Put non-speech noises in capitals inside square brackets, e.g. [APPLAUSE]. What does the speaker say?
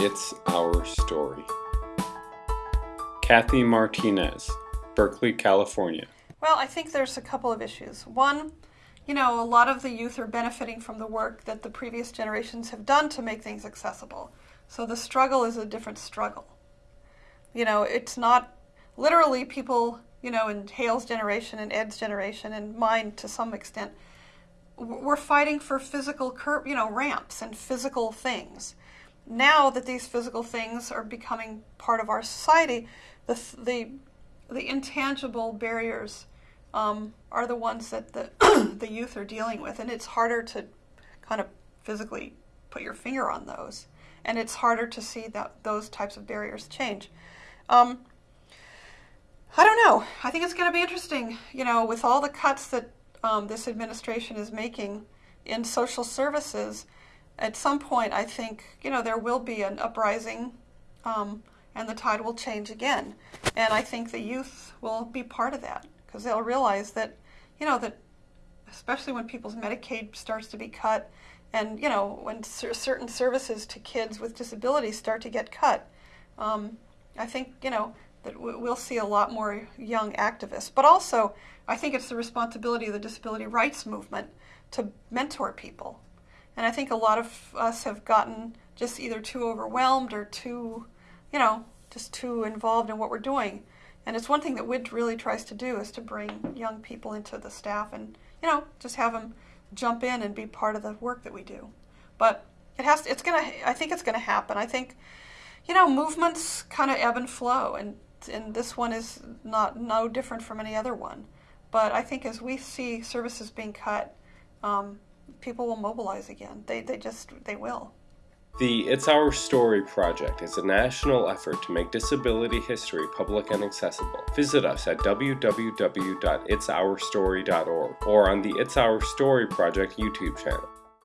It's Our Story. Kathy Martinez, Berkeley, California. Well, I think there's a couple of issues. One, you know, a lot of the youth are benefiting from the work that the previous generations have done to make things accessible. So the struggle is a different struggle. You know, it's not literally people, you know, in Hale's generation and Ed's generation and mine to some extent, we're fighting for physical you know, ramps and physical things. Now that these physical things are becoming part of our society, the the the intangible barriers um, are the ones that the [CLEARS THROAT] the youth are dealing with, and it's harder to kind of physically put your finger on those, and it's harder to see that those types of barriers change. Um, I don't know. I think it's going to be interesting, you know, with all the cuts that um, this administration is making in social services. At some point, I think, you know, there will be an uprising um, and the tide will change again. And I think the youth will be part of that because they'll realize that, you know, that especially when people's Medicaid starts to be cut and, you know, when certain services to kids with disabilities start to get cut, um, I think, you know, that we'll see a lot more young activists. But also, I think it's the responsibility of the disability rights movement to mentor people. And I think a lot of us have gotten just either too overwhelmed or too, you know, just too involved in what we're doing. And it's one thing that WID really tries to do is to bring young people into the staff and, you know, just have them jump in and be part of the work that we do. But it has to, it's going to, I think it's going to happen. I think, you know, movements kind of ebb and flow. And and this one is not no different from any other one. But I think as we see services being cut, um, people will mobilize again. They, they just, they will. The It's Our Story project is a national effort to make disability history public and accessible. Visit us at www.itsourstory.org or on the It's Our Story project YouTube channel.